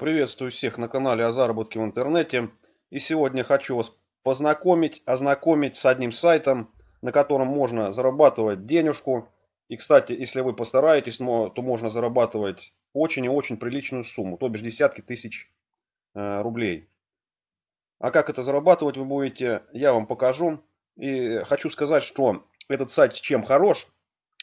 Приветствую всех на канале о заработке в интернете. И сегодня хочу вас познакомить, ознакомить с одним сайтом, на котором можно зарабатывать денежку. И, кстати, если вы постараетесь, то можно зарабатывать очень и очень приличную сумму, то бишь десятки тысяч э, рублей. А как это зарабатывать вы будете, я вам покажу. И хочу сказать, что этот сайт чем хорош,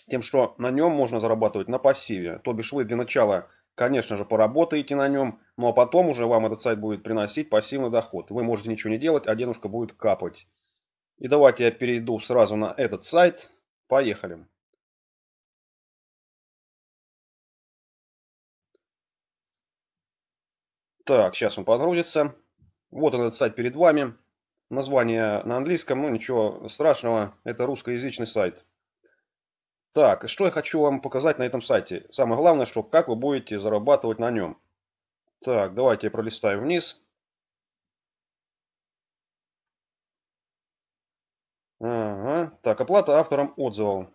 тем, что на нем можно зарабатывать на пассиве. То бишь вы для начала Конечно же, поработаете на нем, ну а потом уже вам этот сайт будет приносить пассивный доход. Вы можете ничего не делать, а денежка будет капать. И давайте я перейду сразу на этот сайт. Поехали. Так, сейчас он подгрузится. Вот он этот сайт перед вами. Название на английском, ну ничего страшного, это русскоязычный сайт. Так, что я хочу вам показать на этом сайте. Самое главное, что как вы будете зарабатывать на нем. Так, давайте я пролистаю вниз. Ага. Так, оплата авторам отзывов.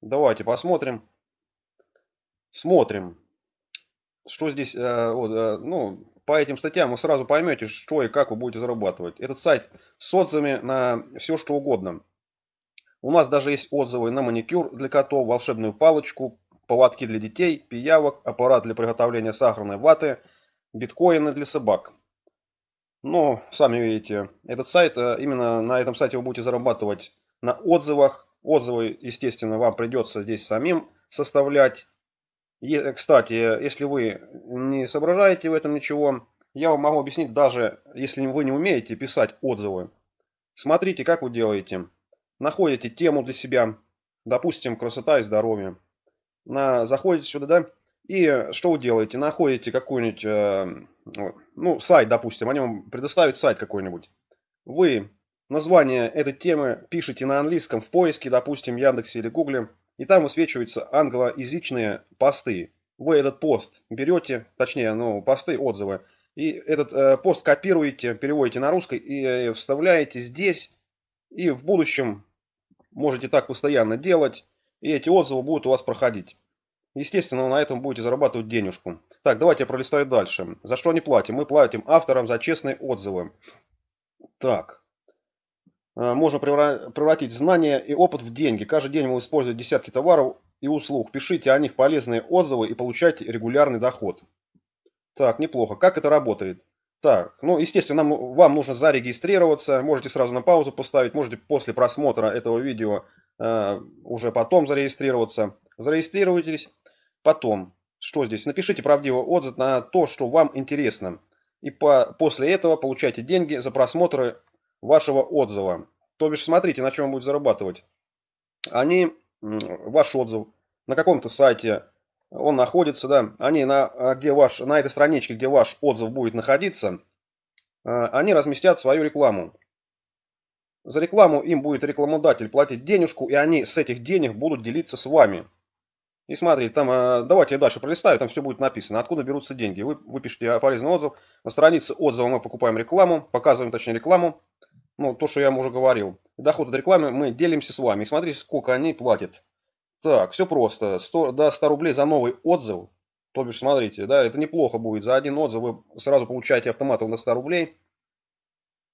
Давайте посмотрим. Смотрим. Что здесь, э, вот, э, ну, по этим статьям вы сразу поймете, что и как вы будете зарабатывать. Этот сайт с отзывами на все, что угодно. У нас даже есть отзывы на маникюр для котов, волшебную палочку, поводки для детей, пиявок, аппарат для приготовления сахарной ваты, биткоины для собак. Но, сами видите, этот сайт, э, именно на этом сайте вы будете зарабатывать на отзывах. Отзывы, естественно, вам придется здесь самим составлять. И, кстати, если вы не соображаете в этом ничего, я вам могу объяснить, даже если вы не умеете писать отзывы. Смотрите, как вы делаете находите тему для себя, допустим, красота и здоровье. На, заходите сюда, да, и что вы делаете? Находите какой-нибудь, э, ну, сайт, допустим, они вам предоставят сайт какой-нибудь. Вы название этой темы пишете на английском в поиске, допустим, Яндексе или Гугле, и там высвечиваются англоязычные посты. Вы этот пост берете, точнее, ну, посты, отзывы, и этот э, пост копируете, переводите на русский и э, вставляете здесь, и в будущем можете так постоянно делать, и эти отзывы будут у вас проходить. Естественно, на этом будете зарабатывать денежку. Так, давайте я пролистаю дальше. За что не платим? Мы платим авторам за честные отзывы. Так. А, можно превратить знания и опыт в деньги. Каждый день вы используете десятки товаров и услуг. Пишите о них полезные отзывы и получайте регулярный доход. Так, неплохо. Как это работает? Так, ну, естественно, нам, вам нужно зарегистрироваться. Можете сразу на паузу поставить, можете после просмотра этого видео э, уже потом зарегистрироваться. Зарегистрируйтесь. Потом, что здесь? Напишите правдивый отзыв на то, что вам интересно. И по, после этого получайте деньги за просмотры вашего отзыва. То бишь, смотрите, на чем он будет зарабатывать. Они, ваш отзыв на каком-то сайте, он находится, да, они на, а, где ваш, на этой страничке, где ваш отзыв будет находиться, а, они разместят свою рекламу. За рекламу им будет рекламодатель платить денежку, и они с этих денег будут делиться с вами. И смотрите, там, а, давайте я дальше пролистаю, там все будет написано, откуда берутся деньги. Вы, вы пишете полезный отзыв, на странице отзыва мы покупаем рекламу, показываем точнее рекламу, ну, то, что я вам уже говорил. Доход от рекламы мы делимся с вами. И смотрите, сколько они платят. Так, все просто. 100, да, 100 рублей за новый отзыв. То бишь, смотрите, да, это неплохо будет. За один отзыв вы сразу получаете автоматом на 100 рублей.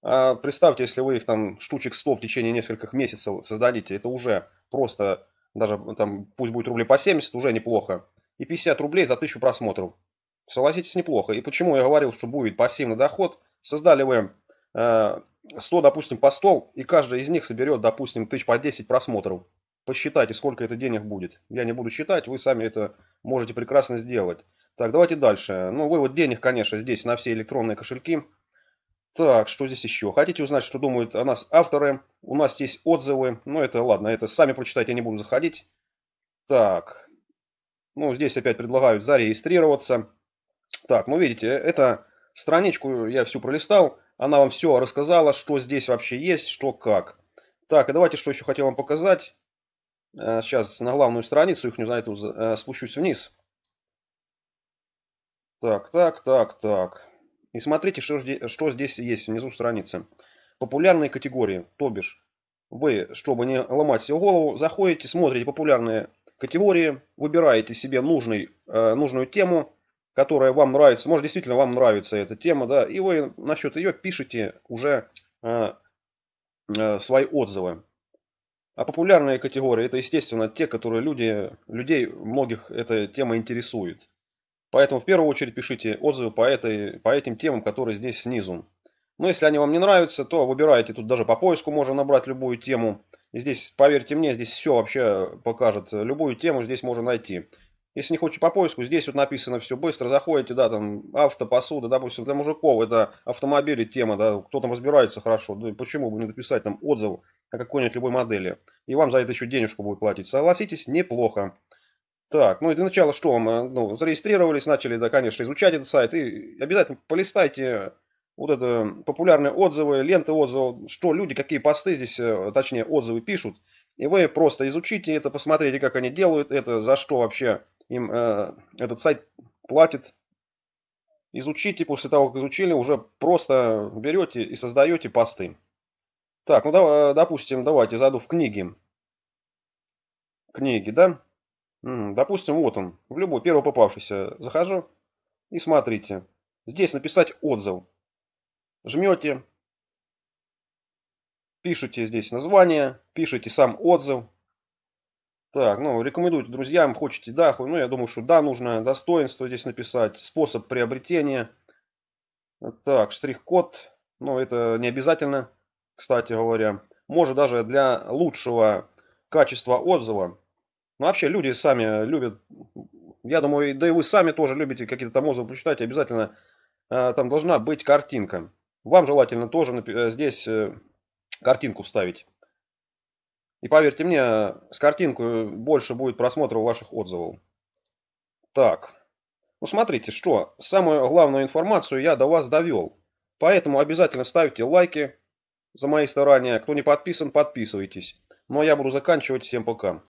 А представьте, если вы их там штучек 100 в течение нескольких месяцев создадите, это уже просто, даже там, пусть будет рублей по 70, уже неплохо. И 50 рублей за 1000 просмотров. Согласитесь, неплохо. И почему я говорил, что будет пассивный доход? Создали вы э, 100, допустим, по 100, и каждый из них соберет, допустим, тысяч по 10 просмотров. Посчитайте, сколько это денег будет. Я не буду считать, вы сами это можете прекрасно сделать. Так, давайте дальше. Ну, вывод денег, конечно, здесь на все электронные кошельки. Так, что здесь еще? Хотите узнать, что думают о нас авторы? У нас есть отзывы. Ну, это ладно, это сами прочитайте, я не буду заходить. Так, ну, здесь опять предлагают зарегистрироваться. Так, ну, видите, это страничку я всю пролистал. Она вам все рассказала, что здесь вообще есть, что как. Так, и давайте, что еще хотел вам показать. Сейчас э, на главную страницу их, не знаю, эту, э, спущусь вниз. Так, так, так, так. И смотрите, что, что здесь есть внизу страницы. Популярные категории, то бишь. Вы, чтобы не ломать себе голову, заходите, смотрите популярные категории, выбираете себе нужный, э, нужную тему которая вам нравится, может действительно вам нравится эта тема, да, и вы насчет ее пишете уже свои отзывы. А популярные категории это, естественно, те, которые люди, людей многих эта тема интересует. Поэтому в первую очередь пишите отзывы по, этой, по этим темам, которые здесь снизу. Но если они вам не нравятся, то выбирайте, тут даже по поиску можно набрать любую тему. И здесь, поверьте мне, здесь все вообще покажет. Любую тему здесь можно найти. Если не хочешь по поиску, здесь вот написано все быстро, заходите, да, там авто, посуда, допустим, для мужиков это автомобили тема, да, кто там разбирается хорошо, да, почему бы не написать там отзыв какой-нибудь любой модели, и вам за это еще денежку будет платить. Согласитесь, неплохо. Так, ну и для начала что, мы, ну, зарегистрировались, начали, да, конечно, изучать этот сайт, и обязательно полистайте вот это популярные отзывы, ленты отзывов, что люди, какие посты здесь, э, точнее, отзывы пишут, и вы просто изучите это, посмотрите, как они делают это, за что вообще им э, этот сайт платит. Изучите, после того, как изучили, уже просто берете и создаете посты. Так, ну да, допустим, давайте зайду в книги. Книги, да? Допустим, вот он, в любой первый попавшийся. Захожу и смотрите. Здесь написать отзыв. Жмете. Пишите здесь название, пишите сам отзыв. Так, ну, рекомендуйте друзьям, хочете да, ну, я думаю, что да, нужно достоинство здесь написать, способ приобретения. Так, штрих-код, ну, это не обязательно, кстати говоря. Может даже для лучшего качества отзыва. Ну, вообще, люди сами любят, я думаю, да и вы сами тоже любите какие-то там отзывы почитать, обязательно э, там должна быть картинка. Вам желательно тоже э, здесь э, картинку вставить. И поверьте мне, с картинкой больше будет просмотров ваших отзывов. Так. Ну смотрите, что, самую главную информацию я до вас довел. Поэтому обязательно ставьте лайки за мои старания. Кто не подписан, подписывайтесь. Ну а я буду заканчивать. Всем пока.